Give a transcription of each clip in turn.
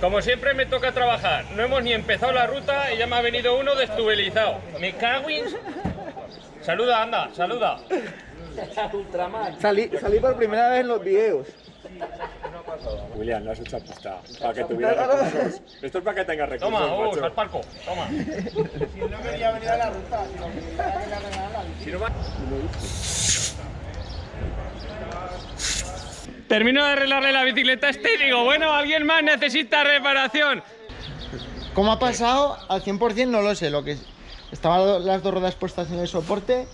Como siempre me toca trabajar. No hemos ni empezado la ruta y ya me ha venido uno destubelizado. Me cago en... Saluda, anda, saluda. Salí, salí por primera vez en los videos. William, no has hecho apuesta. Para que tuviera recursos. Esto es para que tengas recursos, Toma, uh, macho. al palco. Toma. Si no quería venir a la ruta, sino que quería la bici. Si no va- Termino de arreglarle la bicicleta a este y digo, bueno, alguien más necesita reparación. ¿Cómo ha pasado? Al 100% no lo sé. Lo que estaban las dos ruedas puestas en el soporte.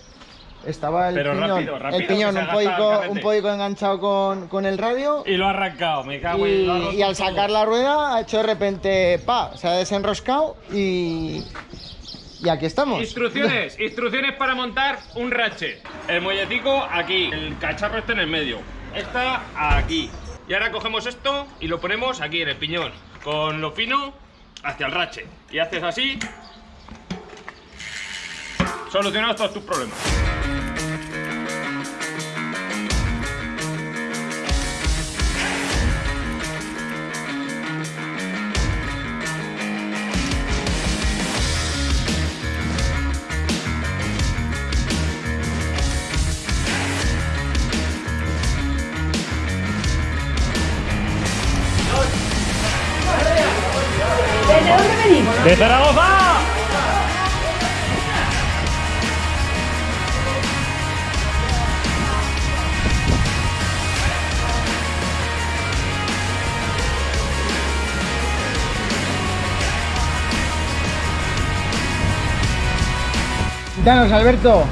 Estaba el Pero piñón, rápido, rápido, el piñón un, carrete. un enganchado con, con el radio. Y lo ha arrancado, me cago Y, en... y al sacar la rueda ha hecho de repente pa, se ha desenroscado y, y aquí estamos. Instrucciones, instrucciones para montar un ratchet. El muelletico aquí, el cacharro este en el medio. Esta aquí. Y ahora cogemos esto y lo ponemos aquí en el piñón. Con lo fino hacia el ratchet. Y haces así. Solucionados todos tus problemas. ¡De Zaragoza! Danos, Alberto,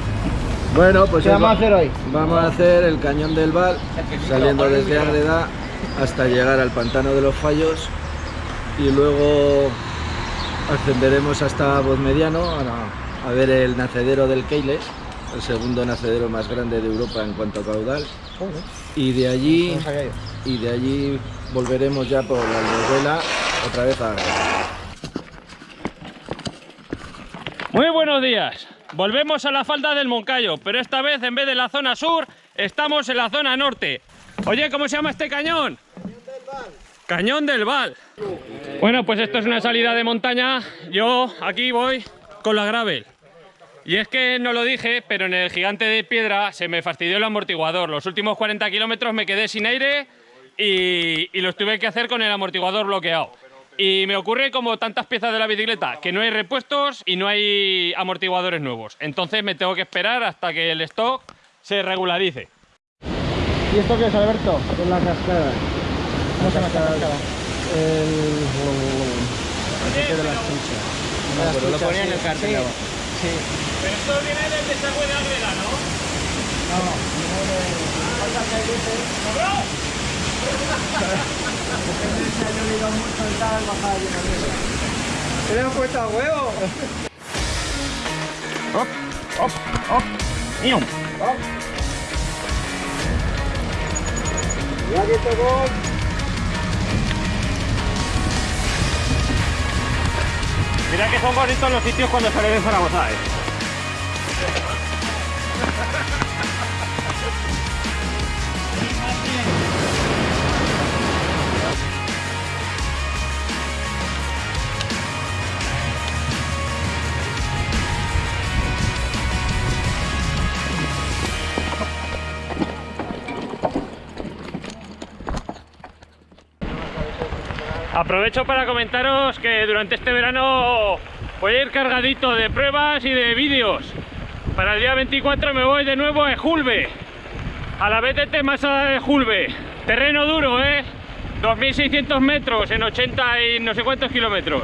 Bueno, pues ¿qué vamos a hacer hoy? vamos a hacer el cañón del Val, saliendo desde Ágreda hasta llegar al pantano de los Fallos y luego ascenderemos hasta Mediano a, a ver el nacedero del Keiles, el segundo nacedero más grande de Europa en cuanto a caudal. Y de allí, y de allí volveremos ya por la Aldehuela otra vez a. Muy buenos días. Volvemos a la falda del Moncayo, pero esta vez en vez de la zona sur, estamos en la zona norte. Oye, ¿cómo se llama este cañón? Cañón del Val. Bueno, pues esto es una salida de montaña. Yo aquí voy con la gravel. Y es que no lo dije, pero en el gigante de piedra se me fastidió el amortiguador. Los últimos 40 kilómetros me quedé sin aire y, y los tuve que hacer con el amortiguador bloqueado. Y me ocurre como tantas piezas de la bicicleta, que no hay repuestos y no hay amortiguadores nuevos. Entonces me tengo que esperar hasta que el stock se regularice. ¿Y esto qué es, Alberto? Con la cascada. ¿Cómo se llama esta cascada? El... de las truchas. No, pero lo ponía en el cartel. Sí. abajo. Sí. Pero esto viene del desagüe de Ágreda, ¿no? No, no de... Falta que hay luces. Se ha llovido mucho tal, bajada de nieve. ¡Te le hemos puesto a huevo! ¡Nium! Ya que tocó... Mira que son bonitos los sitios cuando sale de Zaragoza, ¿eh? Aprovecho para comentaros que durante este verano voy a ir cargadito de pruebas y de vídeos. Para el día 24 me voy de nuevo a Ejulbe, a la BTT Masada de Ejulbe. Terreno duro, ¿eh? 2.600 metros en 80 y no sé cuántos kilómetros.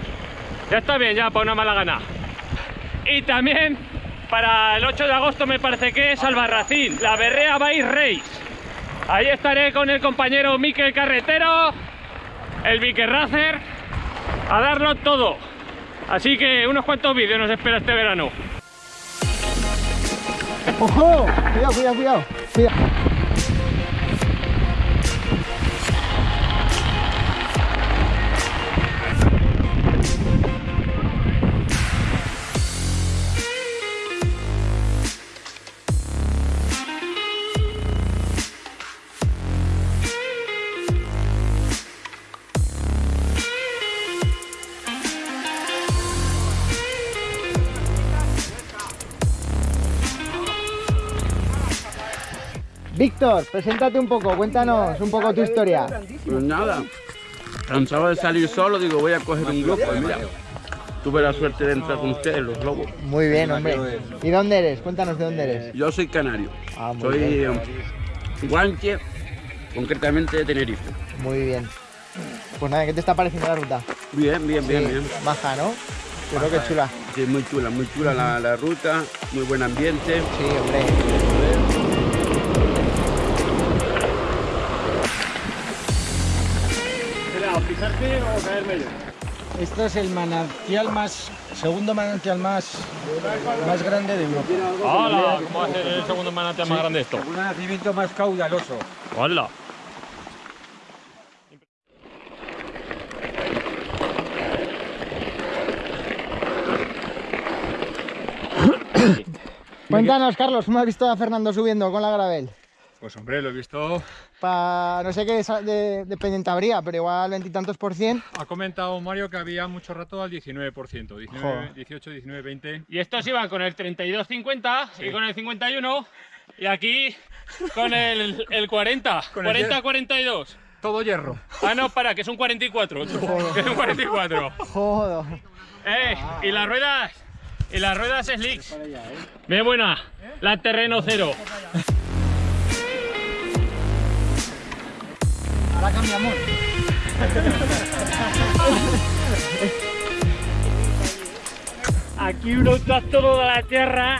Ya está bien, ya para una mala gana. Y también para el 8 de agosto me parece que es Albarracín, la Berrea Bike Race. Ahí estaré con el compañero Miquel Carretero el Vicker Racer a darlo todo. Así que unos cuantos vídeos nos espera este verano. ¡Ojo! Cuidado, cuidado, cuidado. cuidado. Víctor, preséntate un poco, cuéntanos un poco tu historia. Pues nada, cansado de salir solo, digo voy a coger un grupo y mira, tuve la suerte de entrar con ustedes, los lobos. Muy bien, hombre. ¿Y dónde eres? Cuéntanos de dónde eres. Yo soy canario, Ah, soy bien. eh, guanche, concretamente de Tenerife. Muy bien. Pues nada, ¿qué te está pareciendo la ruta? Bien, bien, bien, Sí, bien. Baja, ¿no? Creo que chula. Sí, muy chula, muy chula la, la ruta, muy buen ambiente. Sí, hombre. Pisarte o caerme yo? Esto es el manantial más, segundo manantial más, más grande de Europa. ¡Hola! ¿Cómo va a ser el segundo manantial más grande esto? Un nacimiento más caudaloso. ¡Hola! Cuéntanos, Carlos, ¿cómo has visto a Fernando subiendo con la gravel? Pues hombre, lo he visto. Pa, no sé qué de, de, pendiente habría, pero igual veintitantos por cien. Ha comentado Mario que había mucho rato al 19%. 19, Joder. 18, 19, 20. Y estos iban con el 32-50 y con el 51 y aquí con el, el 40, Con el 40-42. Todo hierro. Ah, no, para, que es un 44. tú, Que es un 44. Joder. Eh, y las ruedas, y las ruedas slicks. Bien buena, la terreno cero. Ahora cambiamos. Aquí un autóctono de la tierra.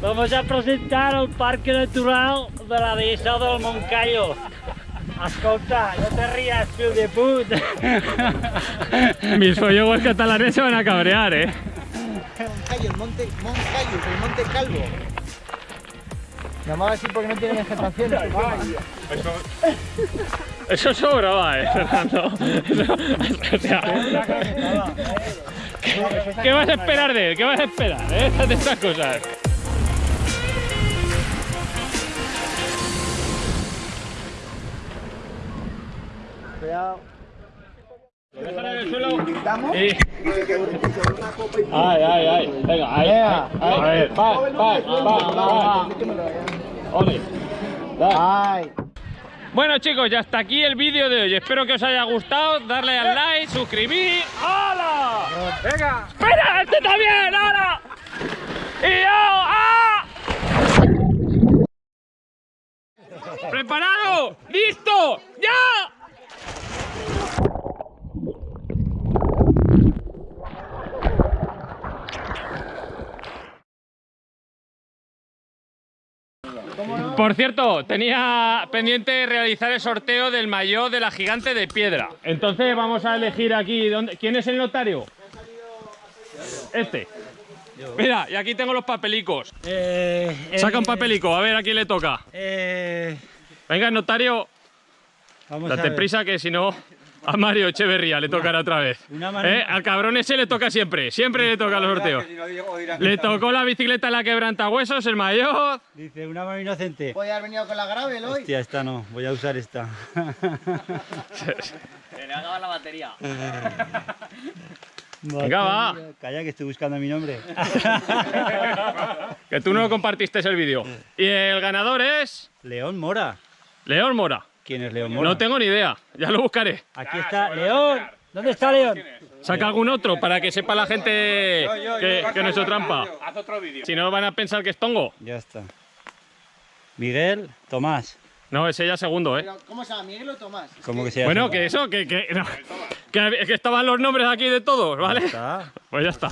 Vamos a presentar el Parque Natural de la Dehesa del Moncayo. Escolta, no te rías, fill de put. Mis follogos catalanes se van a cabrear, eh. Moncayo, el monte, Moncayo, el monte Calvo. Llamaba así porque no tiene vegetación. Eso sobraba, eh, Fernando. Eso- o sea, ¿qué, qué vas a esperar de él? ¿Qué vas a esperar eh, de estas cosas? Cuidado. Déjalo en el suelo. Y- Ay, ay, ay. Venga, ahí. Venga. ahí. A ver, va, va, va, va. Ole. Ay. Bueno chicos, ya hasta aquí el vídeo de hoy. Espero que os haya gustado. Darle al like, suscribir. ¡Hala! ¡Venga! ¡Espera! ¡Este también! ¡Hala! ¡Y yo! ¡Ah! Por cierto, tenía pendiente realizar el sorteo del maillot de la gigante de piedra. Entonces vamos a elegir aquí. ¿dónde- ¿Quién es el notario? Este. Mira, y aquí tengo los papelicos. Eh, eh, Saca un papelico, a ver a quién le toca. eh, Venga, notario, vamos a date ver. prisa que si no, a Mario Echeverría le tocará otra vez. ¿Eh? Al cabrón ese le toca siempre, siempre le toca los sorteos. Le tocó la bicicleta la quebrantahuesos, el mayor. Dice, una mano inocente. Podía haber venido con la gravel hoy. Hostia, esta no, voy a usar esta. Venga, va. Calla que estoy buscando mi nombre. Que tú no compartiste el vídeo. Y el ganador es León Mora. León Mora. ¿Quién es León Mora? No tengo ni idea, ya lo buscaré. Aquí está León. ¿Dónde está León? Saca algún otro para que sepa la gente que, que no es trampa. Haz otro vídeo. Si no van a pensar que es tongo. Ya está. Miguel Tomás. No, ese ya segundo, ¿eh? ¿Cómo se llama? ¿Miguel o Tomás? ¿Cómo que- se llama? Bueno, que eso, que, que, no, que, que estaban los nombres aquí de todos, ¿vale? Está. Pues ya está.